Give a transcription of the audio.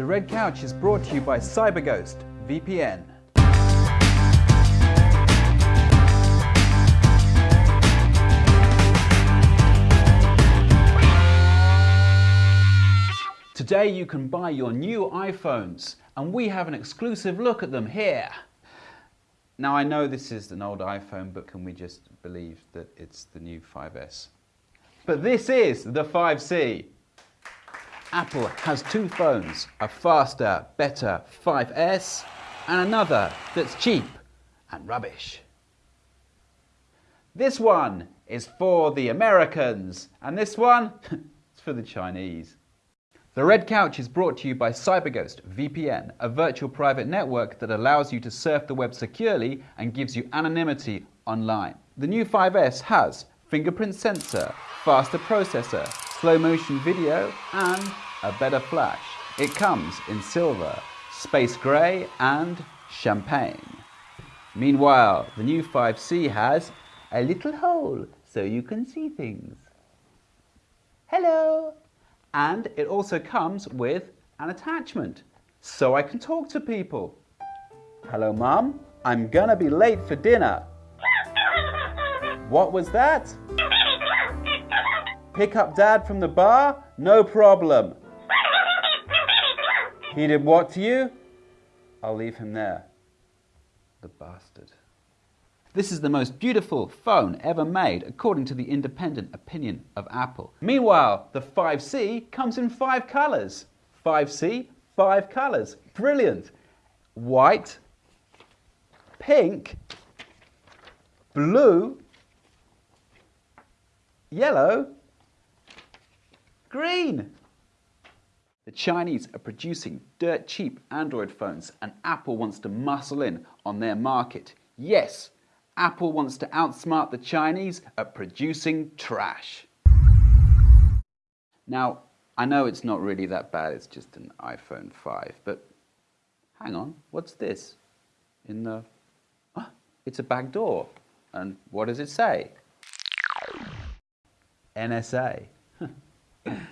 The Red Couch is brought to you by CyberGhost VPN. Today you can buy your new iPhones and we have an exclusive look at them here. Now I know this is an old iPhone but can we just believe that it's the new 5S? But this is the 5C. Apple has two phones, a faster, better 5S and another that's cheap and rubbish. This one is for the Americans and this one is for the Chinese. The Red Couch is brought to you by CyberGhost VPN, a virtual private network that allows you to surf the web securely and gives you anonymity online. The new 5S has fingerprint sensor, faster processor, slow motion video and a better flash. It comes in silver, space grey and champagne. Meanwhile, the new 5C has a little hole so you can see things. Hello! And it also comes with an attachment, so I can talk to people. Hello, Mum. I'm gonna be late for dinner. What was that? Pick up Dad from the bar? No problem. He did what to you? I'll leave him there. The bastard. This is the most beautiful phone ever made according to the independent opinion of Apple. Meanwhile, the 5C comes in five colors. 5C, five colors. Brilliant. White, pink, blue, yellow, green. The Chinese are producing dirt cheap Android phones and Apple wants to muscle in on their market. Yes, Apple wants to outsmart the Chinese at producing trash. Now, I know it's not really that bad, it's just an iPhone 5, but hang on, what's this? In the... It's a back door. And what does it say? NSA. Yeah.